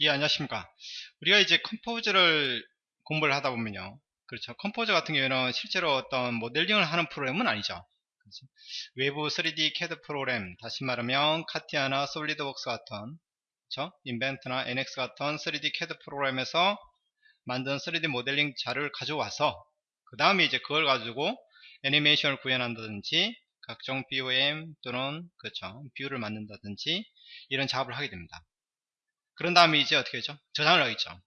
예, 안녕하십니까. 우리가 이제 Composer를 공부를 하다 보면요. 그렇죠. Composer 같은 경우에는 실제로 어떤 모델링을 하는 프로그램은 아니죠. 그렇죠? 외부 3D CAD 프로그램, 다시 말하면 CATIA나 SolidWorks 같은, 그렇죠? Inventor나 NX 같은 3D CAD 프로그램에서 만든 3D 모델링 자료를 가져와서, 그 다음에 이제 그걸 가지고 애니메이션을 구현한다든지, 각종 BOM 또는, 그렇죠. view를 만든다든지, 이런 작업을 하게 됩니다. 그런 다음에 이제 어떻게 하죠? 저장을 하겠죠.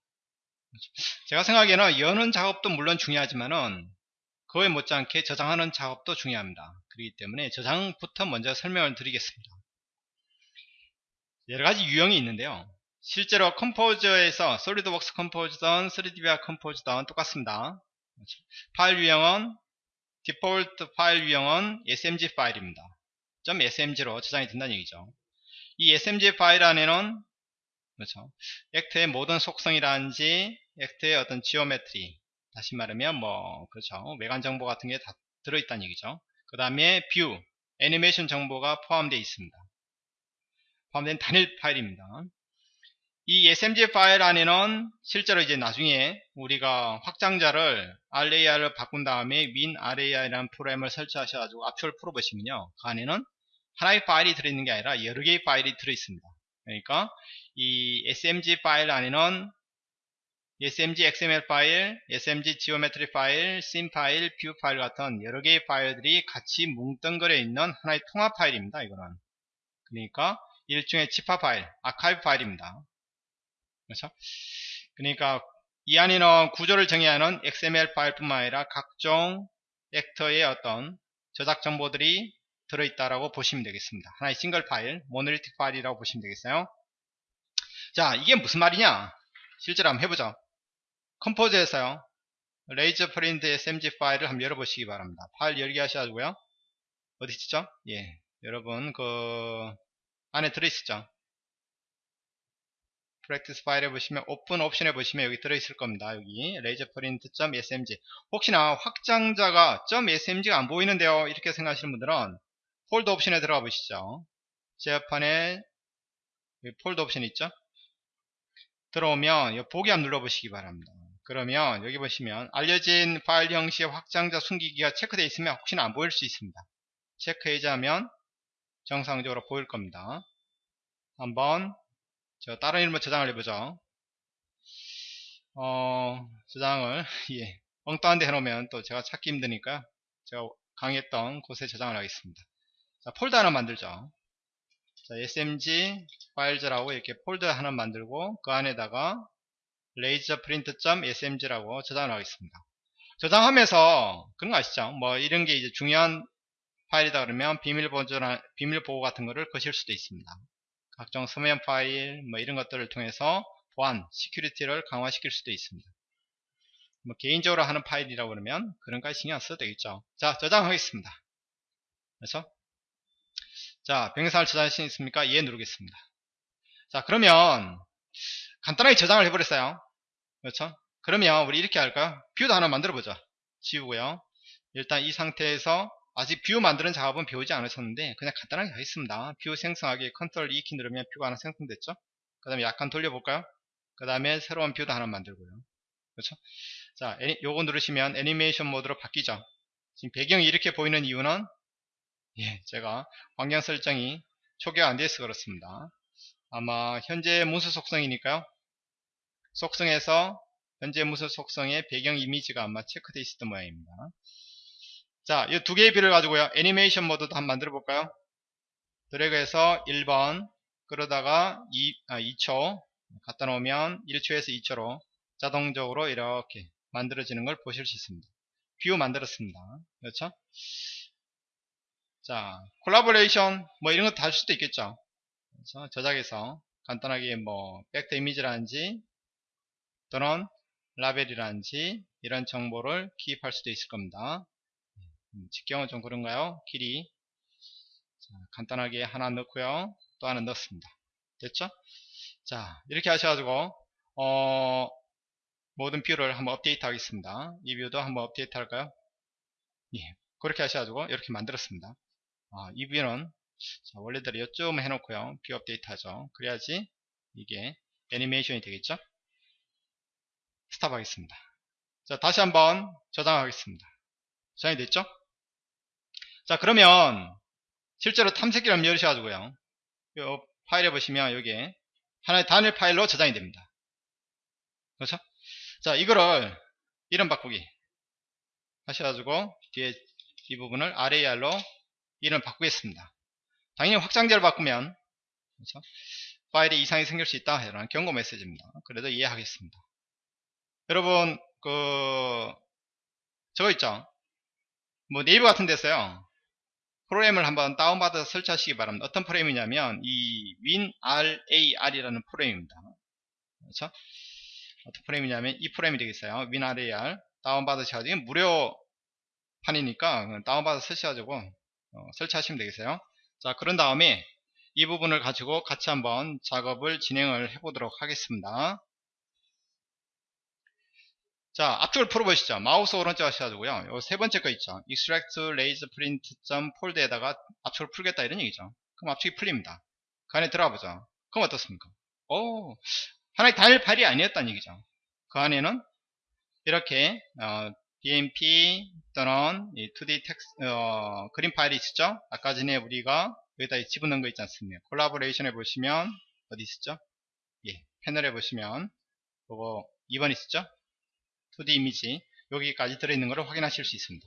제가 생각에는 여는 작업도 물론 중요하지만은 그거에 못지않게 저장하는 작업도 중요합니다. 그렇기 때문에 저장부터 먼저 설명을 드리겠습니다. 여러가지 유형이 있는데요. 실제로 컴포저에서 솔리드웍스 컴포즈든 3DVR 컴포즈든 똑같습니다. 파일 유형은 디폴트 파일 유형은 SMG 파일입니다. .smg로 저장이 된다는 얘기죠. 이 SMG 파일 안에는 그렇죠. actor의 모든 속성이라든지 actor의 어떤 geometry 다시 말하면 뭐 그렇죠. 외관 정보 같은 게 다 들어있다는 얘기죠. 그 다음에 view, 애니메이션 정보가 포함되어 있습니다. 포함된 단일 파일입니다. 이 SMG 파일 안에는 실제로 이제 나중에 우리가 확장자를 RAR을 바꾼 다음에 WinRAR이라는 프로그램을 설치하셔가지고 압축을 풀어보시면요. 그 안에는 하나의 파일이 들어있는 게 아니라 여러 개의 파일이 들어있습니다. 그러니까 이 SMG 파일 안에는 SMG XML 파일, SMG geometry 파일, 씬 파일, view 파일 같은 여러 개의 파일들이 같이 뭉뚱그려 있는 하나의 통합 파일입니다. 이거는 그러니까 일종의 zip 파일, 아카이브 파일입니다. 그렇죠? 그러니까 이 안에는 구조를 정의하는 XML 파일뿐만 아니라 각종 actor의 어떤 저작 정보들이 들어있다라고 보시면 되겠습니다. 하나의 싱글 파일, monolithic 파일이라고 보시면 되겠어요. 자, 이게 무슨 말이냐? 실제로 한번 해보죠. Composer에서요. 레이저 프린트 SMG 파일을 한번 열어보시기 바랍니다. 파일 열기 하셔가지고요. 어디 있죠? 예, 여러분 그 안에 들어있었죠. practice 파일에 보시면 오픈 옵션에 보시면 여기 들어있을 겁니다. 여기 레이저 프린트.smg 혹시나 확장자가 .smg가 안 보이는데요. 이렇게 생각하시는 분들은 폴더 옵션에 들어가 보시죠. 제어판에 폴더 옵션 있죠? 들어오면 보기 한번 눌러보시기 바랍니다. 그러면 여기 보시면 알려진 파일 형식의 확장자 숨기기가 체크되어 있으면 혹시나 안 보일 수 있습니다. 체크해자면 정상적으로 보일 겁니다. 한번 저 다른 이름으로 저장을 해보죠. 어, 저장을 예, 엉뚱한 데 해놓으면 또 제가 찾기 힘드니까 제가 강의했던 곳에 저장을 하겠습니다. 자, 폴더 하나 만들죠. 자, smg 파일즈라고 이렇게 폴더 하나 만들고 그 안에다가 laserprint.smg라고 저장을 하겠습니다. 저장하면서 그런 거 아시죠? 뭐 이런 게 이제 중요한 파일이다 그러면 비밀 보존 비밀 보호 같은 거를 거실 수도 있습니다. 각종 서명 파일 뭐 이런 것들을 통해서 보안, security를 강화시킬 수도 있습니다. 뭐 개인적으로 하는 파일이라고 그러면 그런 거 신경 안 써도 되겠죠. 자, 저장하겠습니다. 그렇죠? 자, 변경 사항을 저장할 수 있습니까? 예 누르겠습니다. 자, 그러면 간단하게 저장을 해버렸어요. 그렇죠? 그러면 우리 이렇게 할까요? view도 하나 만들어 보죠. 지우고요. 일단 이 상태에서 아직 view 만드는 작업은 배우지 않으셨는데 그냥 간단하게 하겠습니다. view 생성하기 컨트롤 2키 누르면 view가 하나 생성됐죠? 그 다음에 약간 돌려볼까요? 그 다음에 새로운 view도 하나 만들고요. 그렇죠? 자, 요거 누르시면 애니메이션 모드로 바뀌죠. 지금 배경이 이렇게 보이는 이유는 예, 제가 환경 설정이 초기화 안 돼서 그렇습니다. 아마 현재 문서 속성이니까요. 속성에서 현재 문서 속성의 배경 이미지가 아마 체크되어 있었던 모양입니다. 자, 이 두 개의 view를 가지고요. 애니메이션 모드도 한번 만들어 볼까요? 드래그해서 1번 그러다가 2, 아, 2초 갖다 놓으면 1초에서 2초로 자동적으로 이렇게 만들어지는 걸 보실 수 있습니다. view 만들었습니다. 그렇죠? 자, 콜라보레이션 뭐 이런 것도 할 수도 있겠죠. 그래서 저작해서 간단하게 뭐 벡터 이미지라든지 또는 라벨이라든지 이런 정보를 기입할 수도 있을 겁니다. 음, 직경은 좀 그런가요? 길이 자, 간단하게 하나 넣고요. 또 하나 넣습니다. 됐죠? 자 이렇게 하셔가지고 어, 모든 view를 한번 업데이트 하겠습니다. 이 view도 한번 업데이트 할까요? 예, 그렇게 하셔가지고 이렇게 만들었습니다. 아, 이 view는 자, 원래대로 요쯤 해놓고요. view 업데이트 하죠. 그래야지 이게 애니메이션이 되겠죠? 스탑 하겠습니다. 자 다시 한번 저장하겠습니다. 저장이 됐죠? 자 그러면 실제로 탐색기를 열으셔가지고요. 요 파일에 보시면 여기에 하나의 단일 파일로 저장이 됩니다. 그렇죠? 자 이거를 이름 바꾸기 하셔가지고 뒤에 이 부분을 RAR로 이름 바꾸겠습니다. 당연히 확장자를 바꾸면 그렇죠? 파일에 이상이 생길 수 있다 이런 경고 메시지입니다. 그래도 이해하겠습니다. 여러분 그 저거 있죠? 뭐 네이버 같은 데서요. 프로그램을 한번 다운받아서 설치하시기 바랍니다. 어떤 프로그램이냐면 이 WinRAR이라는 프로그램입니다. 그렇죠? 어떤 프로그램이냐면 이 프로그램이 되겠어요. WinRAR 다운받으셔가지고 무료 판이니까 다운받아서 설치하시고 어, 설치하시면 되겠어요. 자 그런 다음에 이 부분을 가지고 같이 한번 작업을 진행을 해 보도록 하겠습니다. 자 앞쪽을 풀어보시죠. 마우스 오른쪽 하셔가지고요. 요 세 번째 거 있죠. extract raise print fold에다가 앞쪽을 풀겠다 이런 얘기죠. 그럼 앞쪽이 풀립니다. 그 안에 들어가 보죠. 그럼 어떻습니까? 오 하나의 단일 파일이 아니었다는 얘기죠. 그 안에는 이렇게 어, BMP 또는 2D 텍스, 어, 그림 파일이 있었죠? 아까 전에 우리가 여기다 집어넣은 거 있지 않습니까? collaboration에 보시면 어디 있었죠? 예 패널에 보시면 그거 2번 있었죠? 2D 이미지. 여기까지 들어있는 것을 확인하실 수 있습니다.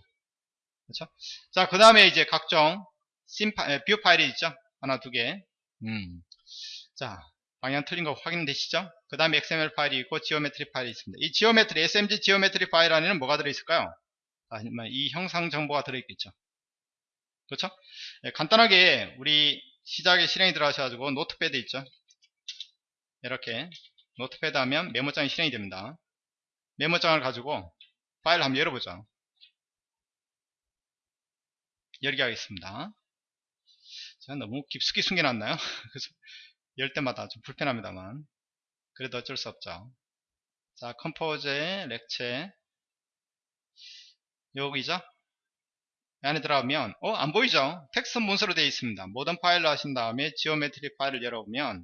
그렇죠? 자 그 다음에 이제 각종 view 파일이 있죠? 하나 두 개. 음. 자 방향 틀린 거 확인되시죠? 그 다음에 XML 파일이 있고 geometry 파일이 있습니다. 이 geometry SMG geometry 파일 안에는 뭐가 들어있을까요? 아니면 이 형상 정보가 들어있겠죠. 그렇죠? 네, 간단하게 우리 시작에 실행에 들어가셔가지고 notepad 있죠? 이렇게 notepad 하면 메모장이 실행이 됩니다. 메모장을 가지고 파일을 한번 열어보죠. 열게 하겠습니다. 제가 너무 깊숙이 숨겨놨나요? 그래서 열 때마다 좀 불편합니다만. 그래도 어쩔 수 없죠. 자 Compose의 lecture. 여기죠? 안에 들어가면 어 안보이죠? 텍스트 문서로 되어 있습니다. 모든 파일로 하신 다음에 geometry 파일을 열어보면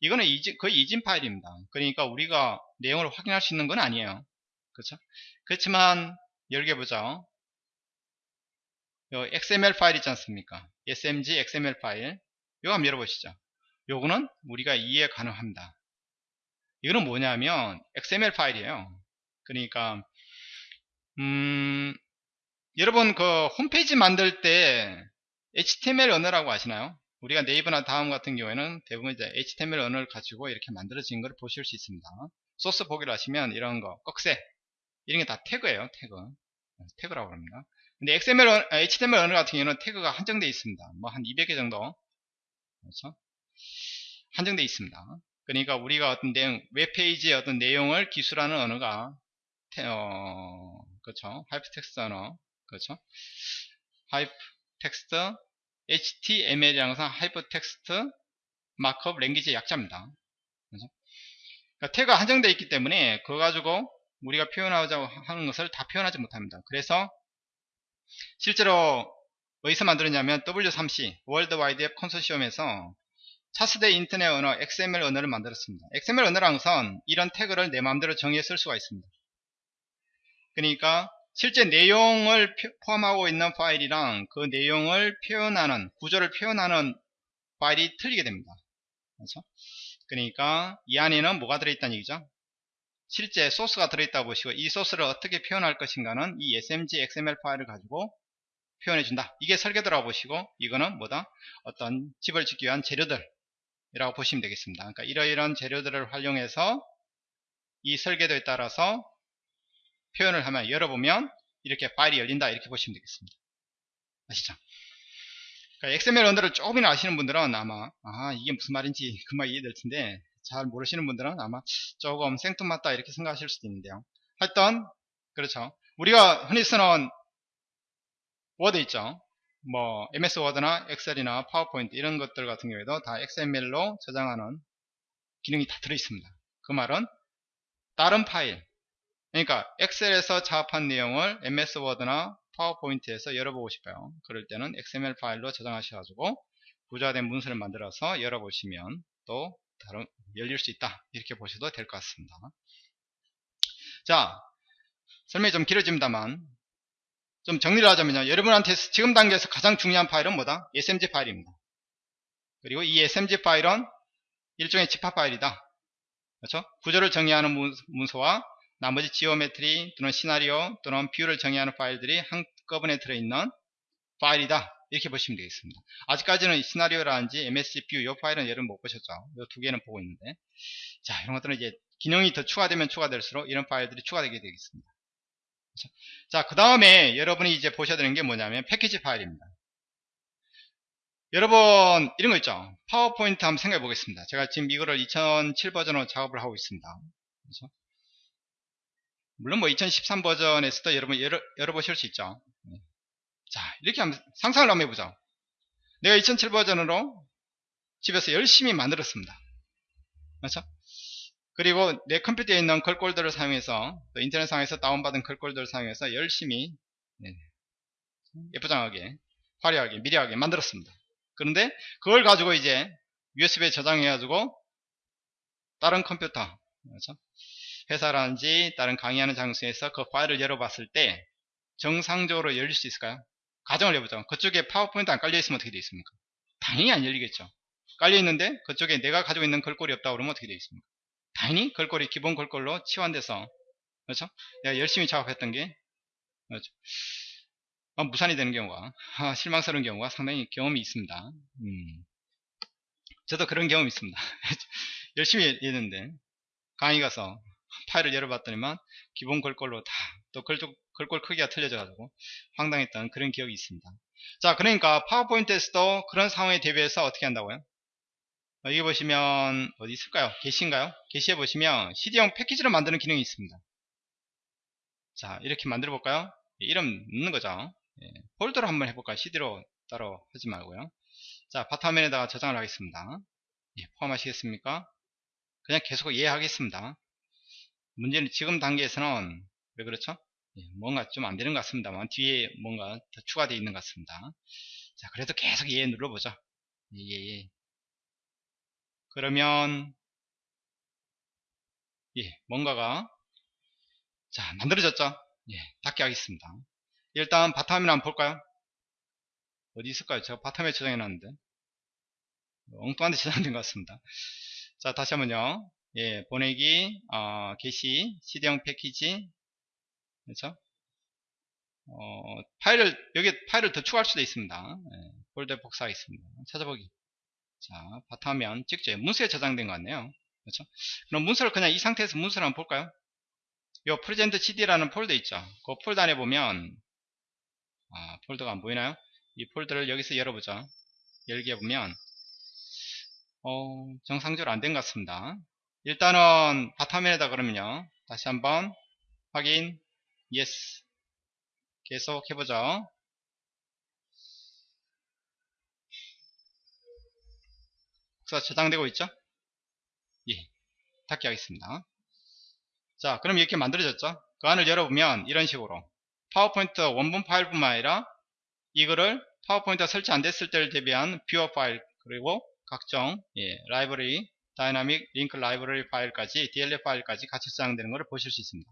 이거는 이진, 거의 이진 파일입니다. 그러니까 우리가 내용을 확인할 수 있는 건 아니에요. 그렇죠? 그렇지만 열게 보죠. 요 XML 파일 있지 않습니까? SMG XML 파일. 이거 한번 열어보시죠 요거는 우리가 이해 가능합니다 이거는 뭐냐면 XML 파일이에요 그러니까 음 여러분 그 홈페이지 만들 때 HTML 언어라고 아시나요? 우리가 네이버나 다음 같은 경우에는 대부분 이제 HTML 언어를 가지고 이렇게 만들어진 걸 보실 수 있습니다. 소스 보기를 하시면 이런 거, 꺽쇠 이런 게 다 태그예요. 태그. 태그라고 합니다. 근데 XML, HTML 언어 같은 경우는 태그가 한정되어 있습니다. 뭐 한 200개 정도. 그렇죠? 한정되어 있습니다. 그러니까 우리가 어떤 내용, 웹페이지의 어떤 내용을 기술하는 언어가 태, 어, 그렇죠. hypertext 언어 그렇죠? hypertext HTML이라는 것은 hypertext markup language의 약자입니다. 그렇죠? 그러니까 태그가 한정되어 있기 때문에 그거 가지고 우리가 표현하자고 하는 것을 다 표현하지 못합니다. 그래서 실제로 어디서 만들었냐면 W3C World Wide Web Consortium에서 차세대 인터넷 언어 XML 언어를 만들었습니다. XML 언어라는 것은 이런 태그를 내 마음대로 정의해 쓸 수가 있습니다. 그러니까 실제 내용을 포함하고 있는 파일이랑 그 내용을 표현하는 구조를 표현하는 파일이 틀리게 됩니다. 그렇죠? 그러니까 이 안에는 뭐가 들어있다는 얘기죠? 실제 소스가 들어있다고 보시고 이 소스를 어떻게 표현할 것인가는 이 SMG XML 파일을 가지고 표현해준다. 이게 설계도라고 보시고 이거는 뭐다? 어떤 집을 짓기 위한 재료들 이라고 보시면 되겠습니다. 그러니까 이러이러한 재료들을 활용해서 이 설계도에 따라서 표현을 하면 열어보면 이렇게 파일이 열린다 이렇게 보시면 되겠습니다. 아시죠? 그러니까 XML 언어를 조금이나 아시는 분들은 아마 아 이게 무슨 말인지 금방 이해될 텐데 잘 모르시는 분들은 아마 조금 생뚱맞다 이렇게 생각하실 수도 있는데요. 하여튼 그렇죠. 우리가 흔히 쓰는 워드 있죠 뭐 MS 워드나 엑셀이나 파워포인트 이런 것들 같은 경우에도 다 XML로 저장하는 기능이 다 들어있습니다 그 말은 다른 파일 그러니까 엑셀에서 작업한 내용을 MS 워드나 파워포인트에서 열어보고 싶어요. 그럴 때는 XML 파일로 저장하셔가지고 구조화된 문서를 만들어서 열어보시면 또 다른, 열릴 수 있다. 이렇게 보셔도 될 것 같습니다. 자, 설명이 좀 길어집니다만, 좀 정리를 하자면요. 여러분한테 지금 단계에서 가장 중요한 파일은 뭐다? SMG 파일입니다. 그리고 이 SMG 파일은 일종의 집합 파일이다. 그렇죠? 구조를 정의하는 문서와 나머지 geometry 또는 시나리오 또는 view를 정의하는 파일들이 한꺼번에 들어있는 파일이다. 이렇게 보시면 되겠습니다. 아직까지는 시나리오라든지 MSG view, 이 파일은 여러분 못 보셨죠? 이 두 개는 보고 있는데. 자, 이런 것들은 이제 기능이 더 추가되면 추가될수록 이런 파일들이 추가되게 되겠습니다. 그렇죠? 자, 그 다음에 여러분이 이제 보셔야 되는 게 뭐냐면 패키지 파일입니다. 여러분, 이런 거 있죠? 파워포인트 한번 생각해 보겠습니다. 제가 지금 이거를 2007 버전으로 작업을 하고 있습니다. 그렇죠? 물론 뭐 2013 버전에서도 여러분 열어, 열어보실 수 있죠. 네. 자, 이렇게 한번 상상을 한번 해보자. 내가 2007 버전으로 집에서 열심히 만들었습니다. 그렇죠? 그리고 내 컴퓨터에 있는 글꼴들을 사용해서 또 인터넷상에서 다운받은 글꼴들을 사용해서 열심히 네, 예쁘장하게 화려하게 미려하게 만들었습니다. 그런데 그걸 가지고 이제 USB에 저장해가지고 다른 컴퓨터 그렇죠? 회사라든지 다른 강의하는 장소에서 그 파일을 열어봤을 때 정상적으로 열릴 수 있을까요? 가정을 해보죠. 그쪽에 파워포인트 안 깔려있으면 어떻게 되어 있습니까? 당연히 안 열리겠죠. 깔려있는데 그쪽에 내가 가지고 있는 글꼴이 없다 그러면 어떻게 되어 있습니까? 당연히 글꼴이 기본 글꼴로 치환돼서 그렇죠? 내가 열심히 작업했던 게 그렇죠? 어, 무산이 되는 경우가 아, 실망스러운 경우가 상당히 경험이 있습니다. 음. 저도 그런 경험이 있습니다. 열심히 했는데 강의 가서 파일을 열어봤더니만 기본 글꼴로 다또 글꼴 크기가 틀려져 가지고 황당했던 그런 기억이 있습니다. 자 그러니까 파워포인트에서도 그런 상황에 대비해서 어떻게 한다고요? 여기 보시면 어디 있을까요? 게시인가요? 게시해 보시면 CD용 패키지를 만드는 기능이 있습니다. 자 이렇게 만들어 볼까요? 예, 이름 넣는 거죠. 예, 폴더로 한번 해볼까요? CD로 따로 하지 말고요. 자 바탕화면에다가 저장을 하겠습니다. 예, 포함하시겠습니까? 그냥 계속 이해하겠습니다. 문제는 지금 단계에서는 왜 그렇죠? 예, 뭔가 좀 안 되는 것 같습니다만 뒤에 뭔가 더 추가되어 있는 것 같습니다. 자 그래도 계속 예 눌러보죠. 예, 예, 예. 그러면 예 뭔가가 자 만들어졌죠? 예 닫게 하겠습니다. 일단 바탕화면 한번 볼까요? 어디 있을까요? 제가 바탕에 저장해 놨는데 엉뚱한 데 저장된 것 같습니다. 자 다시 한번요. 예, 보내기, 어, 게시, CD용 패키지, 그렇죠? 어, 파일을 여기 파일을 더 추가할 수도 있습니다. 예, 폴더 복사하겠습니다. 찾아보기. 자, 바탕화면 찍죠. 문서에 저장된 것 같네요. 그렇죠? 그럼 문서를 그냥 이 상태에서 문서를 한번 볼까요? 요 Present CD라는 폴더 있죠. 그 폴더 안에 보면 아, 폴더가 안 보이나요? 이 폴더를 여기서 열어보죠. 열기 해보면 어, 정상적으로 안 된 것 같습니다. 일단은 바탕면에다 그러면요. 다시 한번 확인 yes 계속 해보죠. 복사 저장되고 있죠? 예, 닫기 하겠습니다. 자, 그럼 이렇게 만들어졌죠? 그 안을 열어보면 이런 식으로 파워포인트 원본 파일뿐만 아니라 이거를 PowerPoint가 설치 안 됐을 때를 대비한 viewer 파일 그리고 각종 예, 라이브러리 dynamic link library 파일까지 DLL 파일까지 같이 저장되는 것을 보실 수 있습니다.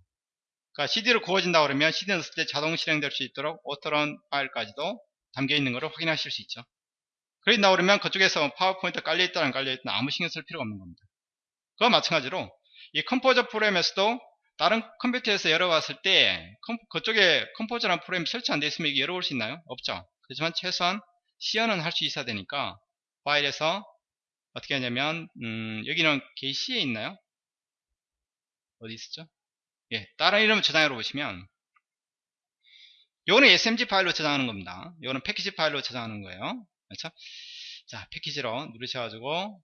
그러니까 CD로 구워진다 그러면 CD 넣었을 때 자동 실행될 수 있도록 autorun 파일까지도 담겨 있는 것을 확인하실 수 있죠. 그런다 그러면 그쪽에서 파워포인트 깔려있다 안 깔려있다 아무 신경 쓸 필요가 없는 겁니다. 그와 마찬가지로 이 Composer 프로그램에서도 다른 컴퓨터에서 열어봤을 때 그쪽에 Composer라는 프로그램이 설치 안 되어 있으면 이게 열어볼 수 있나요? 없죠. 그렇지만 최소한 시연은 할 수 있어야 되니까 파일에서 어떻게 하냐면 음, 여기는 게시에 있나요? 어디 있었죠? 예, 다른 이름으로 저장해 보시면 요거는 SMG 파일로 저장하는 겁니다. 요거는 패키지 파일로 저장하는 거예요. 그렇죠? 자, 패키지로 누르셔가지고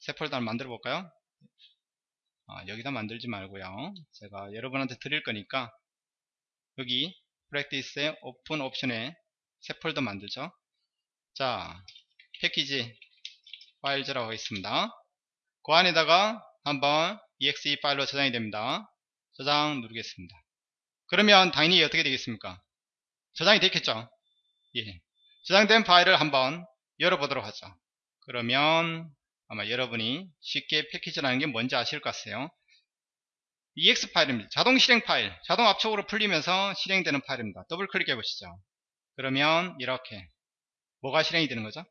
새 폴더를 만들어 볼까요? 아, 여기다 만들지 말고요. 제가 여러분한테 드릴 거니까 여기 Practice의 Open 옵션에 새 폴더 만들죠. 자, Package Files라고 하겠습니다. 그 안에다가 한번 exe 파일로 저장이 됩니다. 저장 누르겠습니다. 그러면 당연히 어떻게 되겠습니까? 저장이 됐겠죠? 예. 저장된 파일을 한번 열어보도록 하죠. 그러면 아마 여러분이 쉽게 패키지라는 게 뭔지 아실 것 같아요. EXE 파일입니다. 자동 실행 파일. 자동 압축으로 풀리면서 실행되는 파일입니다. 더블 클릭해 보시죠. 그러면 이렇게 뭐가 실행이 되는 거죠?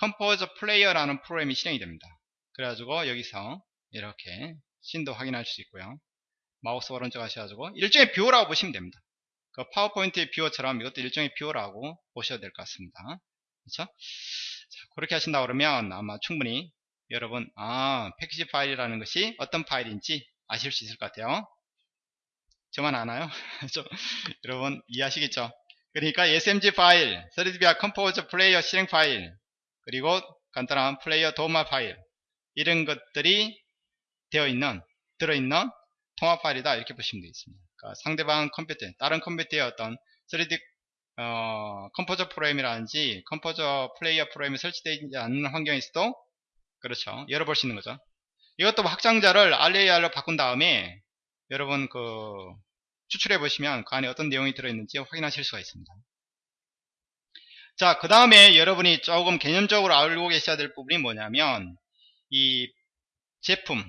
Composer 플레이어라는 프로그램이 실행이 됩니다. 그래가지고 여기서 이렇게 scene도 확인할 수 있고요. 마우스 오른쪽 하셔가지고 일종의 viewer라고 보시면 됩니다. 그 PowerPoint의 viewer처럼 이것도 일종의 viewer라고 보셔야 될 것 같습니다. 그렇죠? 자, 그렇게 하신다 그러면 아마 충분히 여러분 아 패키지 파일이라는 것이 어떤 파일인지 아실 수 있을 것 같아요. 저만 아나요? 여러분 이해하시겠죠? 그러니까 SMG 파일, 3DVIA Composer 플레이어 실행 파일, 그리고 간단한 플레이어 도움말 파일 이런 것들이 되어 있는 들어 있는 통합 파일이다 이렇게 보시면 되겠습니다. 그러니까 상대방 컴퓨터, 다른 컴퓨터의 어떤 3D 어, Composer 프로그램이라든지 Composer 플레이어 프로그램이 설치되어 있지 않는 환경에서도 그렇죠. 열어볼 수 있는 거죠. 이것도 확장자를 RAR로 바꾼 다음에 여러분 그 추출해 보시면 그 안에 어떤 내용이 들어있는지 확인하실 수가 있습니다. 자, 그 다음에 여러분이 조금 개념적으로 알고 계셔야 될 부분이 뭐냐면 이 제품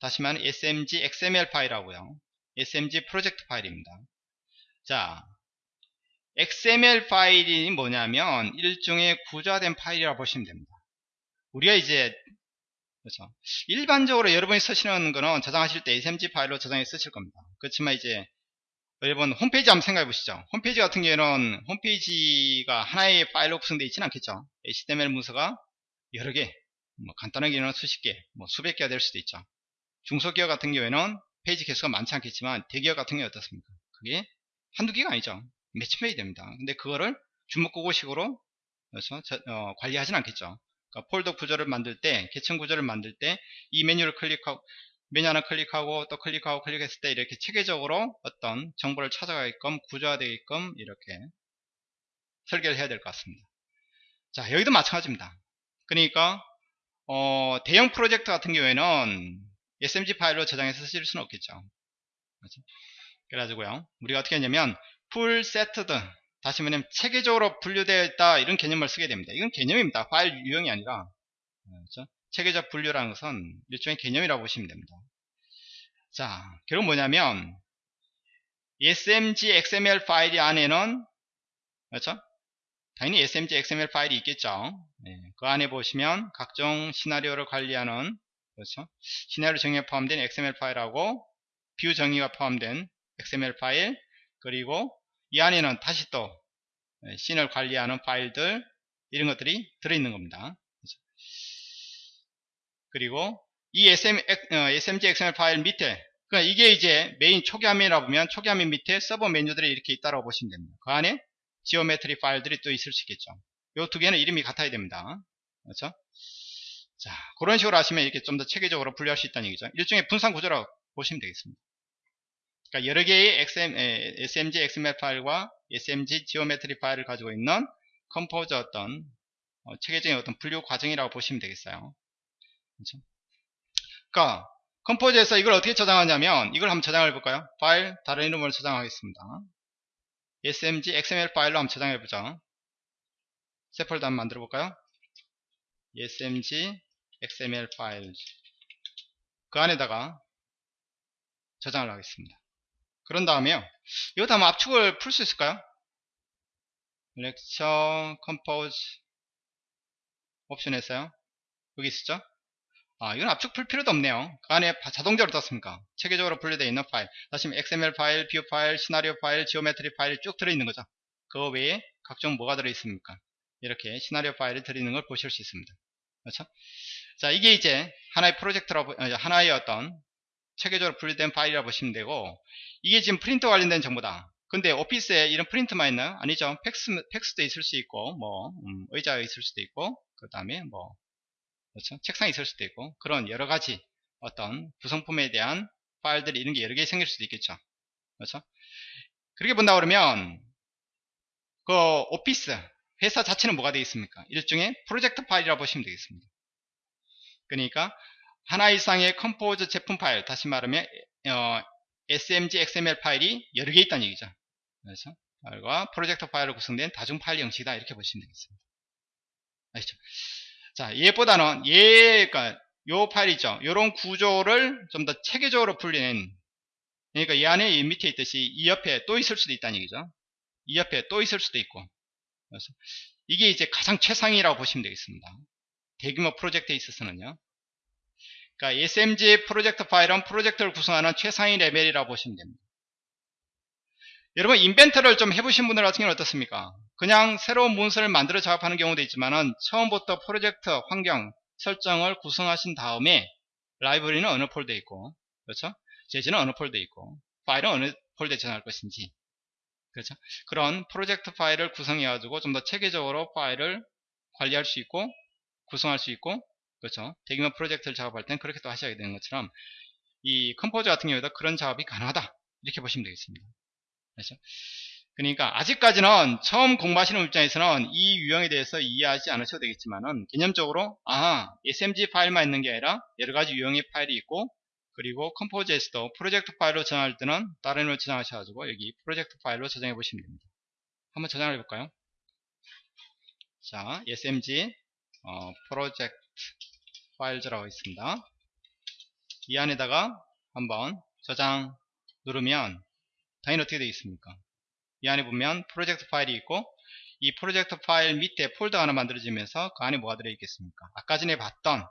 다시 말하면 SMG XML 파일하고요. SMG 프로젝트 파일입니다. 자, XML 파일이 뭐냐면 일종의 구조화된 파일이라고 보시면 됩니다. 우리가 이제 그렇죠. 일반적으로 여러분이 쓰시는 거는 저장하실 때 SMG 파일로 저장해 쓰실 겁니다. 그렇지만 이제 여러분 홈페이지 한번 생각해 보시죠. 홈페이지 같은 경우에는 홈페이지가 하나의 파일로 구성되어 있지는 않겠죠. HTML 문서가 여러 개, 뭐 간단하게는 수십 개, 뭐 수백 개가 될 수도 있죠. 중소기업 같은 경우에는 페이지 개수가 많지 않겠지만 대기업 같은 경우 어떻습니까? 그게 한두 개가 아니죠. 페이지 됩니다. 근데 그거를 주먹구구식으로 그래서 저, 어, 관리하진 않겠죠. 그러니까 폴더 구조를 만들 때, 계층 구조를 만들 때 이 메뉴를 클릭하고 메뉴 하나 클릭하고 또 클릭하고 클릭했을 때 이렇게 체계적으로 어떤 정보를 찾아가게끔 구조화되게끔 이렇게 설계를 해야 될 것 같습니다. 자 여기도 마찬가지입니다. 그러니까 어, 대형 프로젝트 같은 경우에는 SMG 파일로 저장해서 쓰실 수는 없겠죠. 그렇죠? 그래가지고요 우리가 어떻게 했냐면 full sorted 다시 말하면 체계적으로 분류되어 있다 이런 개념을 쓰게 됩니다. 이건 개념입니다. 파일 유형이 아니라 그렇죠? 체계적 분류라는 것은 일종의 개념이라고 보시면 됩니다. 자, 결국 뭐냐면 SMG XML 파일이 안에는 그렇죠? 당연히 SMG XML 파일이 있겠죠. 네, 그 안에 보시면 각종 시나리오를 관리하는 그렇죠? 시나리오 정의가 포함된 XML 파일하고 view 정의가 포함된 XML 파일 그리고 이 안에는 다시 또 scene을 관리하는 파일들 이런 것들이 들어있는 겁니다. 그리고 이 SM, 어, SMG XML 파일 밑에 그러니까 이게 이제 메인 초기 화면이라 보면 초기 화면 밑에 sub 메뉴들이 이렇게 있다고 보시면 됩니다. 그 안에 geometry 파일들이 또 있을 수 있겠죠. 이 두 개는 이름이 같아야 됩니다. 그렇죠? 자, 그런 식으로 하시면 이렇게 좀 더 체계적으로 분류할 수 있다는 얘기죠. 일종의 분산 구조라고 보시면 되겠습니다. 그러니까 여러 개의 XM, 에, SMG XML 파일과 SMG geometry 파일을 가지고 있는 Composer 어떤 어, 체계적인 어떤 분류 과정이라고 보시면 되겠어요. 그렇죠? 그러니까 Composer에서 이걸 어떻게 저장하냐면 이걸 한번 저장해 볼까요? 파일 다른 이름으로 저장하겠습니다. smg xml 파일로 한번 저장해 보죠. 새 폴더 한번 만들어 볼까요? smg xml 파일 그 안에다가 저장을 하겠습니다. 그런 다음에요. 이것도 한번 압축을 풀 수 있을까요? Lecture Composer 옵션에서요. 여기 있었죠? 아, 이건 압축 풀 필요도 없네요. 그 안에 자동적으로 떴습니까? 체계적으로 분류되어 있는 파일. 다시 XML 파일, view 파일, 시나리오 파일, geometry 파일이 쭉 들어있는 거죠. 그 외에 각종 뭐가 들어있습니까? 이렇게 시나리오 파일이 들어있는 걸 보실 수 있습니다. 그렇죠? 자, 이게 이제 하나의 프로젝트라고, 하나의 어떤 체계적으로 분류된 파일이라고 보시면 되고, 이게 지금 프린터 관련된 정보다. 근데 오피스에 이런 프린트만 있나요? 아니죠. 팩스, 팩스도 있을 수 있고, 뭐, 음, 의자가 있을 수도 있고, 그 다음에 뭐, 그렇죠? 책상이 있을 수도 있고 그런 여러 가지 어떤 구성품에 대한 파일들이 이런 게 여러 개 생길 수도 있겠죠. 그렇죠? 그렇게 본다 그러면 그 오피스 회사 자체는 뭐가 되겠습니까? 일종의 프로젝트 파일이라고 보시면 되겠습니다. 그러니까 하나 이상의 Composer 제품 파일 다시 말하면 어, SMG XML 파일이 여러 개 있다는 얘기죠. 그래서 파일과 프로젝트 파일로 구성된 다중 파일 형식이다 이렇게 보시면 되겠습니다. 아시죠? 자, 얘보다는 얘가 요 파일이죠. 요런 구조를 좀 더 체계적으로 풀리는 그러니까 이 안에 이 밑에 있듯이 이 옆에 또 있을 수도 있다는 얘기죠. 이 옆에 또 있을 수도 있고. 그래서 이게 이제 가장 최상이라고 보시면 되겠습니다. 대규모 프로젝트에 있어서는요. 그러니까 SMG 프로젝트 파일은 프로젝트를 구성하는 최상위 레벨이라고 보시면 됩니다. 여러분 인벤터를 좀 해보신 분들 같은 경우는 어떻습니까? 그냥 새로운 문서를 만들어 작업하는 경우도 있지만은 처음부터 프로젝트 환경 설정을 구성하신 다음에 라이브러리는 어느 폴더에 있고 그렇죠? 재질은 어느 폴더에 있고 파일은 어느 폴더에 저장할 것인지 그렇죠? 그런 프로젝트 파일을 구성해 가지고 좀 더 체계적으로 파일을 관리할 수 있고 구성할 수 있고 그렇죠? 대규모 프로젝트를 작업할 땐 그렇게 또 하셔야 되는 것처럼 이 Composer 같은 경우에도 그런 작업이 가능하다 이렇게 보시면 되겠습니다. 그렇죠? 그러니까 아직까지는 처음 공부하시는 입장에서는 이 유형에 대해서 이해하지 않으셔도 되겠지만은 개념적으로 아 SMG 파일만 있는 게 아니라 여러 가지 유형의 파일이 있고 그리고 Composer에서도 프로젝트 파일로 저장할 때는 다른 걸 저장하셔가지고 여기 프로젝트 파일로 저장해 보시면 됩니다. 한번 저장을 해볼까요? 자 SMG 어, project files라고 있습니다. 이 안에다가 한번 저장 누르면 당연히 어떻게 되어 있습니까? 이 안에 보면 프로젝트 파일이 있고 이 프로젝트 파일 밑에 폴더 하나 만들어지면서 그 안에 뭐가 들어있겠습니까? 아까 전에 봤던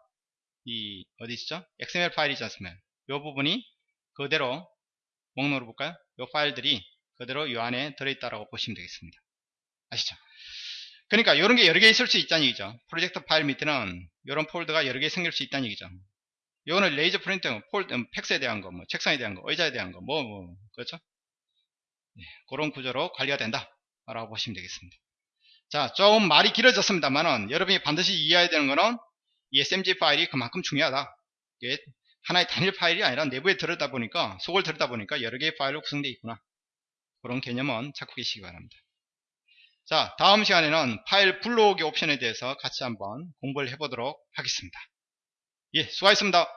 이 어디 있죠? XML 파일이지 않습니까? 이 부분이 그대로 목록으로 볼까요? 이 파일들이 그대로 이 안에 들어있다라고 보시면 되겠습니다. 아시죠? 그러니까 이런 게 여러 개 있을 수 있다는 얘기죠. 프로젝트 파일 밑에는 이런 폴더가 여러 개 생길 수 있다는 얘기죠. 이거는 레이저 프린터, 폴더, 음, 팩스에 대한 거, 뭐 책상에 대한 거, 의자에 대한 거, 뭐, 뭐, 그렇죠? 네, 그런 구조로 관리가 된다. 라고 보시면 되겠습니다. 자, 좀 말이 길어졌습니다만은 여러분이 반드시 이해해야 되는 거는 이 SMG 파일이 그만큼 중요하다. 이게 하나의 단일 파일이 아니라 내부에 들어다 보니까, 속을 들어다 보니까 여러 개의 파일로 구성되어 있구나. 그런 개념은 찾고 계시기 바랍니다. 자, 다음 시간에는 파일 불러오기 옵션에 대해서 같이 한번 공부를 해보도록 하겠습니다. 예, 수고하셨습니다.